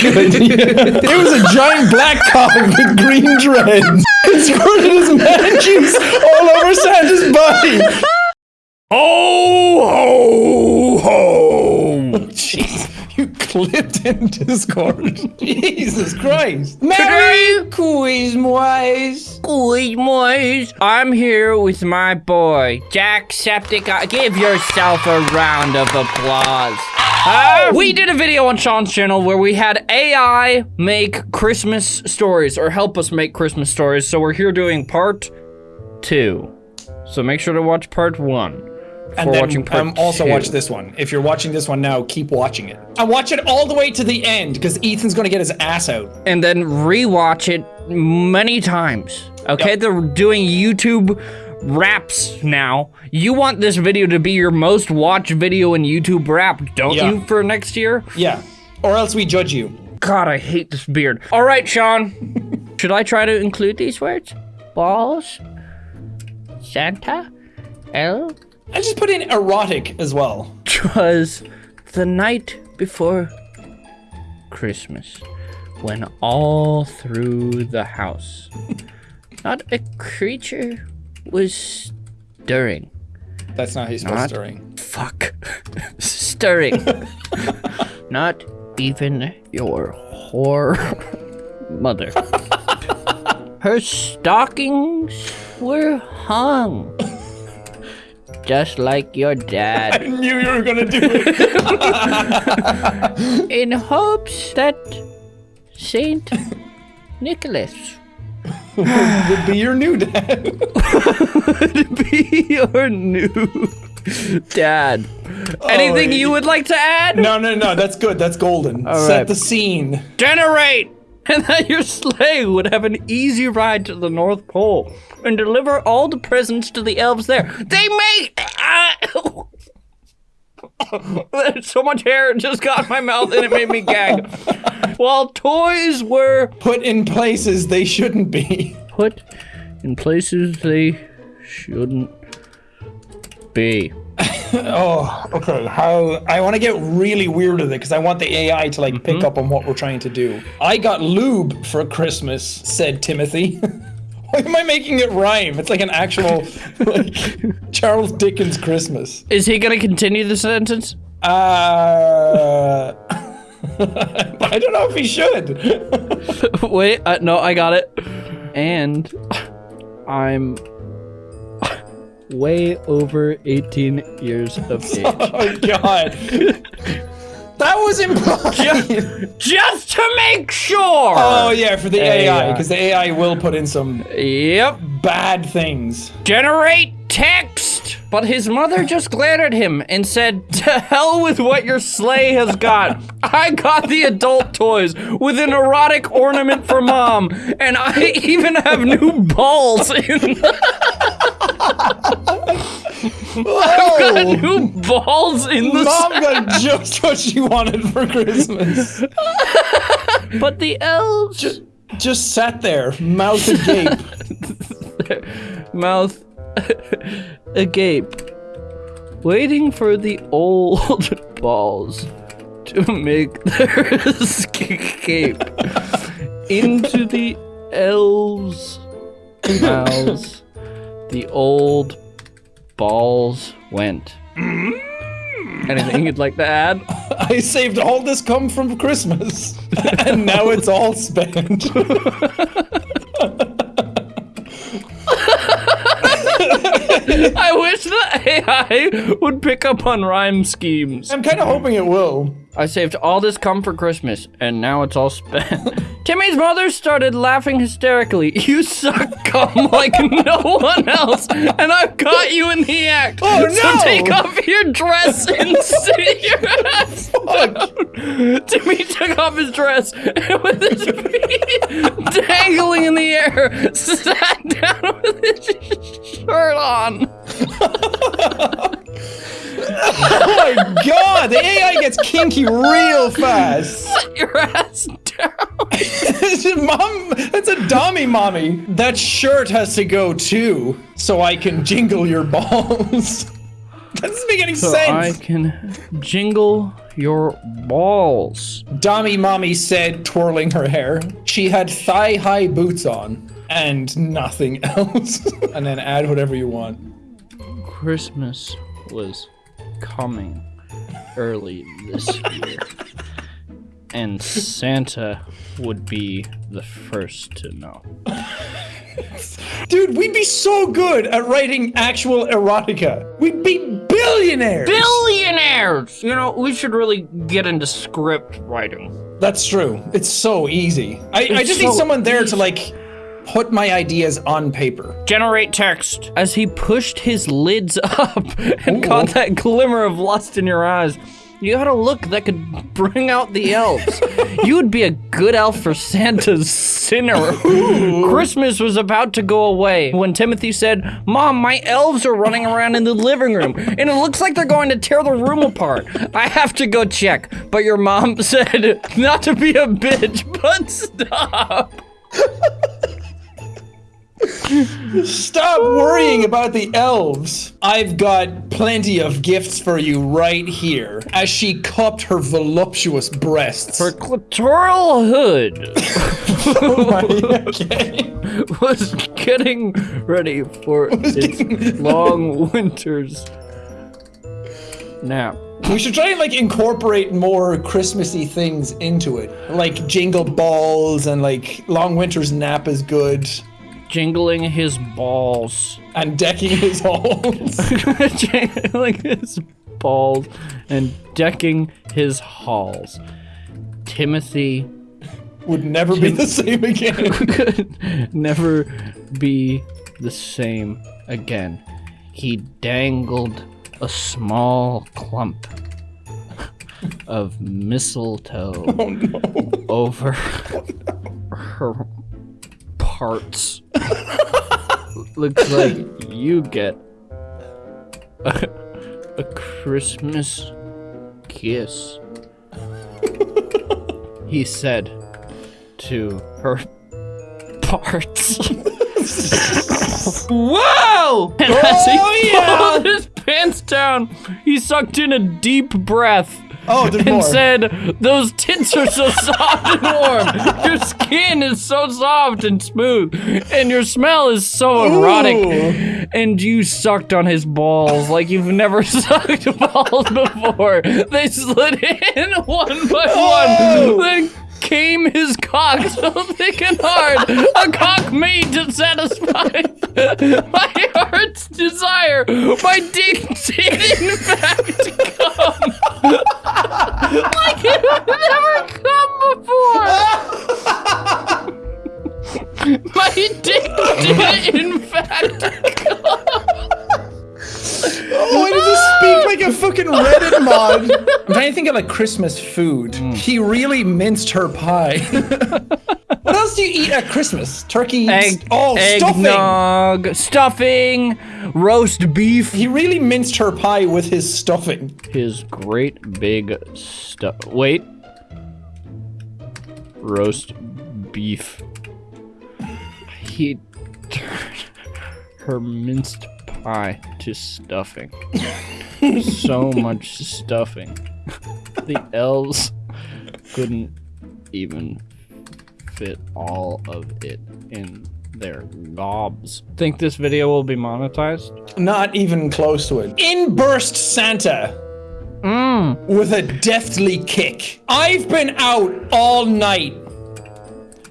it was a giant black cock with green dreads. It squirted his man juice all over Santa's body. Oh ho ho! Oh, jeez, you clipped in Discord. Jesus Christ. Merry Quizmoise. Boys, I'm here with my boy, Jacksepticeye. Give yourself a round of applause. Uh, we did a video on Sean's channel where we had AI make Christmas stories or help us make Christmas stories. So we're here doing part two. So make sure to watch part one. And then um, also two. watch this one. If you're watching this one now, keep watching it. And watch it all the way to the end because Ethan's gonna get his ass out. and then rewatch it many times. Okay, Yep. they're doing YouTube raps now. You want this video to be your most watched video in YouTube rap, don't Yeah. you, for next year? Yeah. Or else we judge you. God, I hate this beard. All right, Sean. Should I try to include these words? Balls? Santa? L? And just put in erotic as well. Twas the night before Christmas when all through the house not a creature was stirring. That's not how you're supposed Not- to ring. Fuck. stirring. not even your whore mother. Her stockings were hung. Just like your dad. I knew you were gonna do it. in hopes that Saint Nicholas Would be your new dad. would be your new dad. Anything you would like to add? No, no, no. That's good. That's golden. All Set right. the scene. Generate! And that your sleigh would have an easy ride to the North Pole and deliver all the presents to the elves there. They may. Ah, There's so much hair just got in my mouth and it made me gag. While toys were Put in places they shouldn't be. put in places they shouldn't be. Oh, okay. How I want to get really weird with it because I want the AI to like Mm-hmm. pick up on what we're trying to do. I got lube for Christmas, said Timothy. Why am I making it rhyme? It's like an actual like Charles Dickens Christmas. Is he gonna continue the sentence? Uh I don't know if he should. Wait, uh, no, I got it. And I'm way over 18 years of oh, age. Oh god. That was implied. Just to make sure! Oh yeah, for the AI, AI. Uh, because the AI will put in some Yep. bad things. Generate text! But his mother just glared at him and said, To hell with what your sleigh has got. I got the adult toys with an erotic ornament for mom, and I even have new balls in Oh, new balls in the mom got just what she wanted for Christmas. But the elves Just sat there, mouth agape. mouth agape, waiting for the old balls to make their escape into the elves' mouths. The old balls went. Mm. Anything you'd like to add? I saved all this cum from Christmas, and now it's all spent. I wish the AI would pick up on rhyme schemes. I'm kind of hoping it will. I saved all this cum for Christmas, and now it's all spent. Timmy's mother started laughing hysterically. You suck cum like no one else, and I've got you in the act. Oh, no! So take off your dress and sit your ass down. Timmy took off his dress and with his feet dangling in the air, sat down with his shirt on. Oh my god, the AI gets kinky real fast. Sit your ass down. Mom, that's a dummy, mommy. That shirt has to go too, so I can jingle your balls. that doesn't make any So I can jingle your balls. Dommy Mommy said, twirling her hair. She had thigh high boots on and nothing else. and then add whatever you want. Christmas was coming early this year. And Santa would be the first to know. Dude, we'd be so good at writing actual erotica. We'd be billionaires. Billionaires! You know, we should really get into script writing. That's true. It's so easy. I, I just need someone there to like put my ideas on paper. Generate text. As he pushed his lids up and caught that glimmer of lust in your eyes, you had a look that could bring out the elves. you would be a good elf for Santa's sinner. Christmas was about to go away when Timothy said, Mom, my elves are running around in the living room, and it looks like they're going to tear the room apart. I have to go check. But your mom said, not to be a bitch, but stop. Stop worrying about the elves. I've got plenty of gifts for you right here. As she cupped her voluptuous breasts. Her clitoral hood. okay. was getting ready for its long winter's nap. We should try and like incorporate more Christmassy things into it. Like jingle balls and like Long Winter's Nap is good. Jingling his balls. And decking his halls. Jingling his balls and decking his halls. Timothy Would never be the same again. could never be the same again. He dangled a small clump of mistletoe oh, over oh, her parts. Looks like you get a, a Christmas kiss. he said to her parts. Whoa! And as he Oh, yeah! pulled his pants down, he sucked in a deep breath. Oh, there's and more. said, Those tits are so soft and warm. Your skin is so soft and smooth. And your smell is so erotic. Ooh. And you sucked on his balls like you've never sucked balls before. They slid in one by Oh. one. Came his cock so thick and hard. A cock made to satisfy my heart's desire. My dick did in fact come. like it had never come before. My dick did in fact like a fucking Reddit mod? I'm trying to think of like Christmas food. Hmm. He really minced her pie. what else do you eat at Christmas? Turkey. Egg, oh, stuffing. eggnog, stuffing, roast beef. He really minced her pie with his stuffing. His great big stuff. Wait. Roast beef. He turned her minced pie to stuffing. so much stuffing. The elves couldn't even fit all of it in their gobs. Think this video will be monetized? Not even close to it. In burst Santa Mmm. with a deftly kick. I've been out all night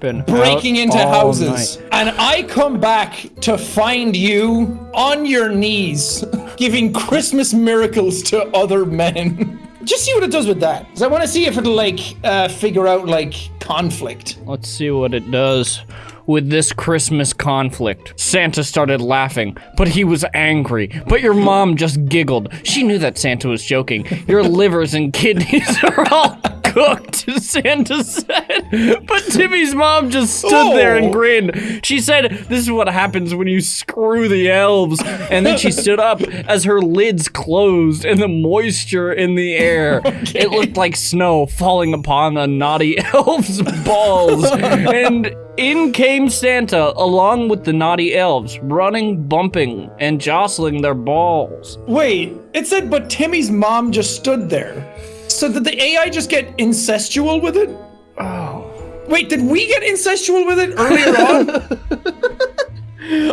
Been breaking into houses. night. And I come back to find you on your knees giving Christmas miracles to other men. Just see what it does with that. 'Cause I want to see if it'll like uh, figure out like conflict. Let's see what it does with this Christmas conflict. Santa started laughing, but he was angry. But your mom just giggled. She knew that Santa was joking. Your livers and kidneys are all cooked, Santa said. But Timmy's mom just stood there and Oh. grinned. She said, This is what happens when you screw the elves. And then she stood up as her lids closed and the moisture in the air. It looked like snow falling upon the naughty elves' balls. and in came Santa along with the naughty elves, running, bumping, and jostling their balls. Wait, it said, but Timmy's mom just stood there. So did the AI just get incestual with it? Oh. Wait, did we get incestual with it earlier on?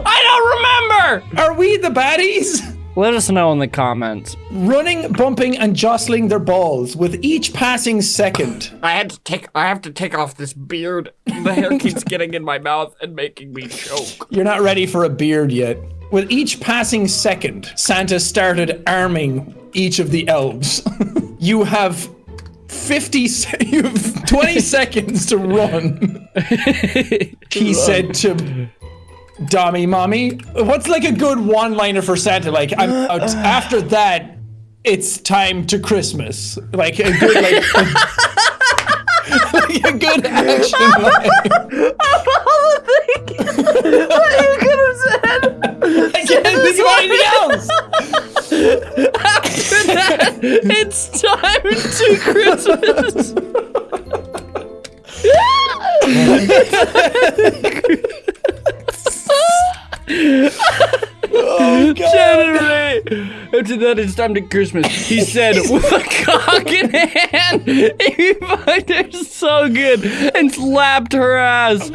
I don't remember! Are we the baddies? Let us know in the comments. Running, bumping, and jostling their balls with each passing second. I had to take. I have to take off this beard. The hair keeps getting in my mouth and making me choke. You're not ready for a beard yet. With each passing second, Santa started arming each of the elves. you have 50 se- you have 20 seconds to run. he said to Dommy Mommy. What's like a good one-liner for Santa? Like I'm uh, after that it's time to Christmas. Like a good like a, like a good action line. I can't think of anything else. It's time to Christmas! oh, Generally, after that, it's time to Christmas. He said with a cock in hand. He fucked her so good and slapped her ass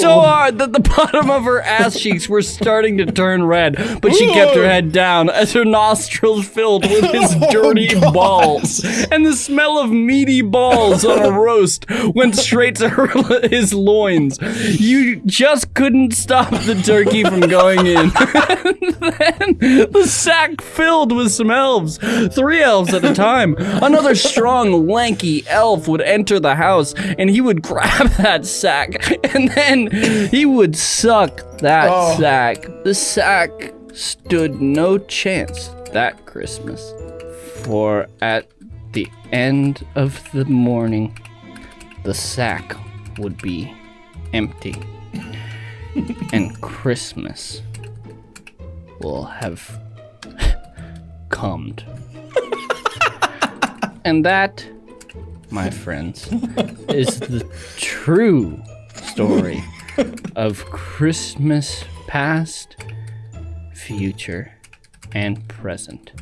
so hard that the bottom of her ass cheeks were starting to turn red. But she kept her head down as her nostrils filled with his Oh, dirty God. balls. And the smell of meaty balls on a roast went straight to her, his loins. You just couldn't stop the turkey from going in. then the sack filled with some elves, three elves at a time. Another strong, lanky elf would enter the house and he would grab that sack and then he would suck that Oh. sack. The sack stood no chance that Christmas. For at the end of the morning, the sack would be empty. and Christmas will have comed. and that, my friends, is the true story of Christmas past, future, and present.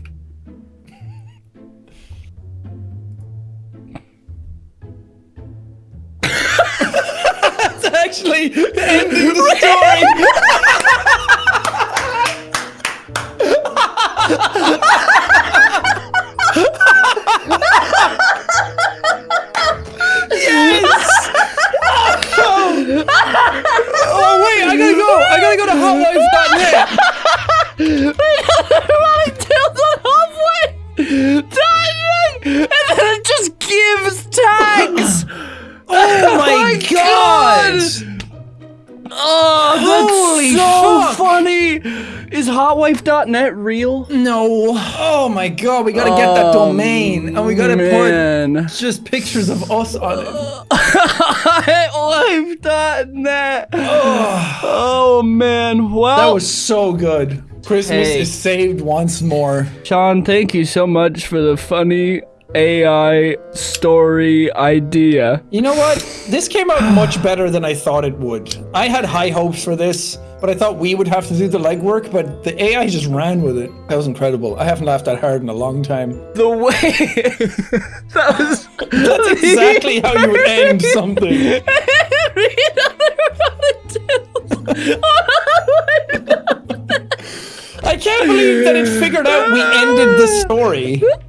That's actually the end of the story. hotwife.net real? No. Oh my god, we gotta get that oh, domain. And we gotta man. put just pictures of us on it. Oh, hotwife.net! Oh man, well, That was so good. Christmas Hey. is saved once more. Sean, thank you so much for the funny AI story idea. You know what? This came out much better than I thought it would. I had high hopes for this, but I thought we would have to do the legwork, but the AI just ran with it. That was incredible. I haven't laughed that hard in a long time. The way that was That's exactly how you would end something. I can't believe that it figured out we ended the story.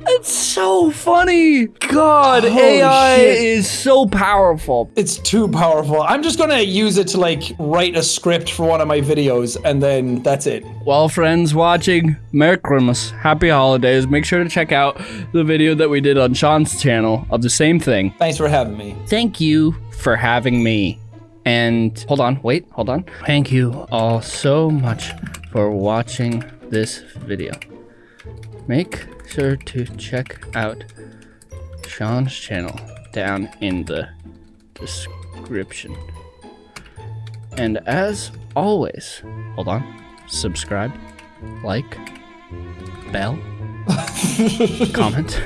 It's so funny. God, Holy AI shit. is so powerful. It's too powerful. I'm just gonna use it to like write a script for one of my videos, and then that's it. Well, friends watching, Merry Christmas, Happy Holidays. Make sure to check out the video that we did on Sean's channel of the same thing. Thanks for having me. Thank you for having me. And hold on, wait, hold on. Thank you all so much for watching this video. Make sure to check out Sean's channel down in the description. And as always, hold on, subscribe, like, bell, comment,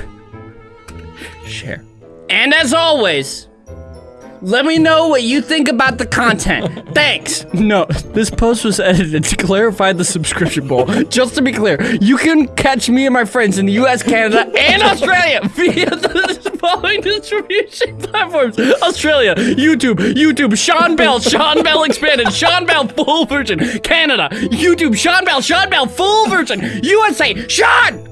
share. And as always, Let me know what you think about the content. Thanks. No, this post was edited to clarify the subscription bowl. Just to be clear, you can catch me and my friends in the US, Canada, and Australia via the following distribution platforms. Australia, YouTube, YouTube, Sean Bell, Sean Bell expanded, Sean Bell full version. Canada, YouTube, Sean Bell, Sean Bell full version. USA, Sean